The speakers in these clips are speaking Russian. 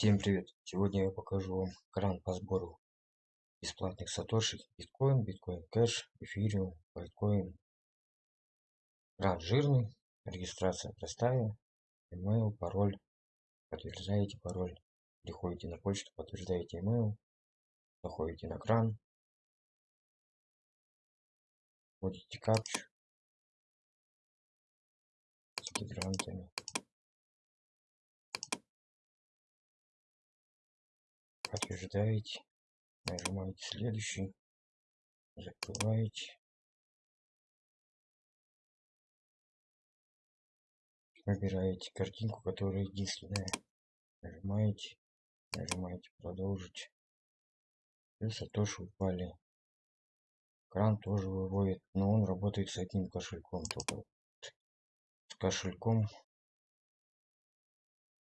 Всем привет! Сегодня я покажу вам кран по сбору бесплатных сатоши, биткоин, биткоин кэш, эфириум, байткоин. Кран жирный, регистрация простая, email, пароль, подтверждаете пароль, приходите на почту, подтверждаете email, заходите на кран, вводите капчу с гидрантами. Подтверждаете нажимаете следующий закрываете выбираете картинку которая единственная. Нажимаете нажимаете продолжить и сатоши упали. Кран тоже выводит но он работает с одним кошельком только. С кошельком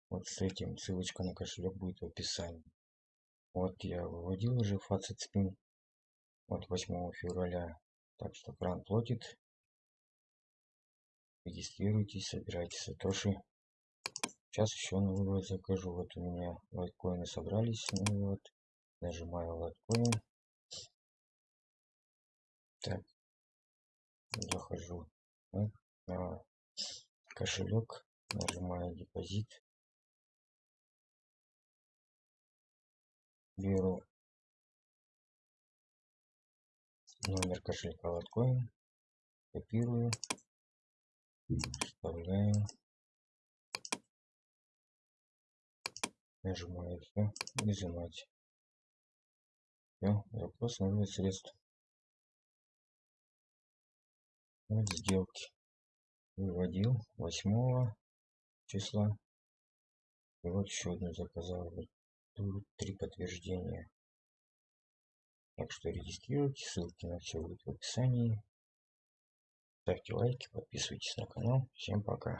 вот с этим ссылочка на кошелек будет в описании вот я выводил уже фацет спин от 8 февраля. Так что кран платит. Регистрируйтесь, собирайте сатоши. Сейчас еще на вывод закажу. Вот у меня лайткоины собрались на вывод. Нажимаю лайткоин. Так. Захожу на кошелек. Нажимаю депозит. Беру номер кошелька лоткоин копирую вставляю нажимаю все изымать все запрос на средств. Вот сделки. Выводил 8 числа. И вот еще одну заказал будут три подтверждения. Так что регистрируйтесь, ссылки на все будут в описании. Ставьте лайки, подписывайтесь на канал. Всем пока.